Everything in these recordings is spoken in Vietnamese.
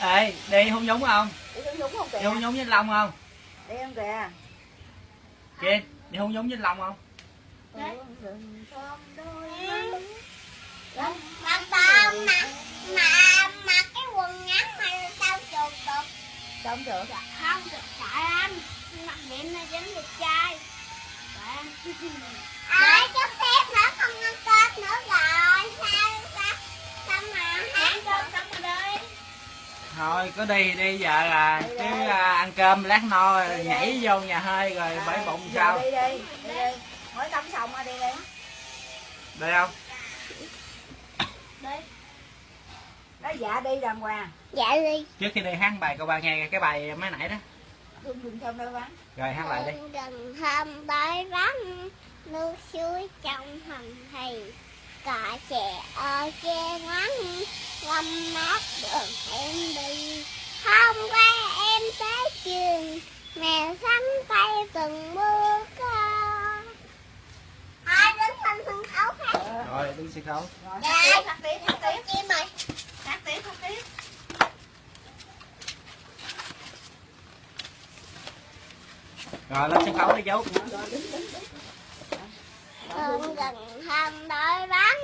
ê đi hôn nhúng không? Đi hôn nhúng không kìa? Đi hôn nhúng với anh long không? Đi không kìa? Kiên đi hôn nhúng với anh long không? Rừng thơm đôi Mà mà mặc cái quần ngắn mà tao chuột được. Sao không được. Không được sợ lắm mặc điểm là dính được trai. À chút tiếp nữa không ăn cơm nữa rồi thôi cứ đi đi giờ là Đi chứ đi. à, ăn cơm lát no Đi đi. nhảy vô nhà hơi rồi bể bụng Giờ sao? Đi đi đi đi. Mới tắm xong rồi đi đi. Đi không? Đi. Nói dạ đi đàng hoàng. Dạ đi. Trước khi đi hát bài cô ba nghe cái bài mới nãy đó. Thơm rồi hát lại đi. Gần hôm tới vắng nước suối trong hầm thì cỏ trẻ ở che nắng ngâm mát đường em đi. Hôm qua em tới trường mẹ sắn tay từng bước Thôi đứng lên sân khấu hát rồi đứng sân khấu. Rồi Dạ. hát tiếp hát tiếp chim hát tiếp hát tiếp rồi lên sân khấu đi chú Hôm gần hôm đói bắn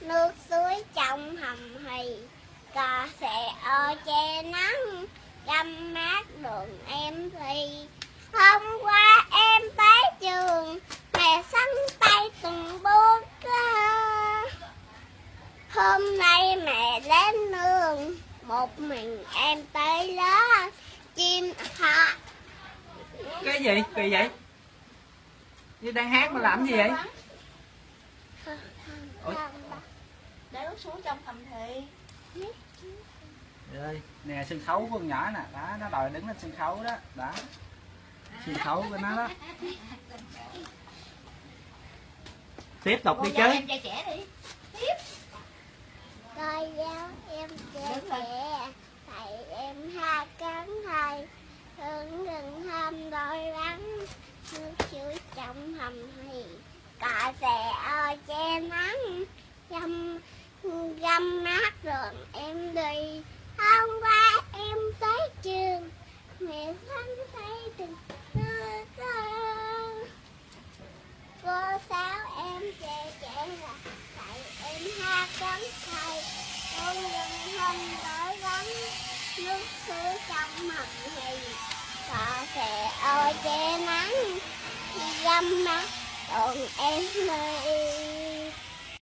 Nước suối trong hầm hì. Cò sẽ ô che nắng, Găm mát đường em thì Hôm qua em tới trường, Mẹ sắn tay từng bước Hôm nay mẹ đến nương, Một mình em tới lớp Chim họ cái gì? Kỳ vậy? Như đang hát mà làm gì vậy? Ủa? để nước xuống trong thầm thị Đây, nè sân khấu của con nhỏ nè. Đó nó đòi đứng lên sân khấu đó. Đó. Sân khấu của nó đó. Tiếp tục đi chứ. em trai trẻ đi. Coi giáo em lên. trẻ Thầy em ha cắn thầy Hương rừng hôm đôi vắng Nước suối trong hầm thì cọ sẽ ở che nắng Găm, găm mát rồi em đi. Hôm qua em tới trường Mẹ thân thấy từng cơ cơ Cô giáo em trẻ trẻ là tại em ha cấm thầy. Con đừng không tới lắm Nước suối trong mặt thì. Cọ sẽ ở che nắng Găm mắt còn em đi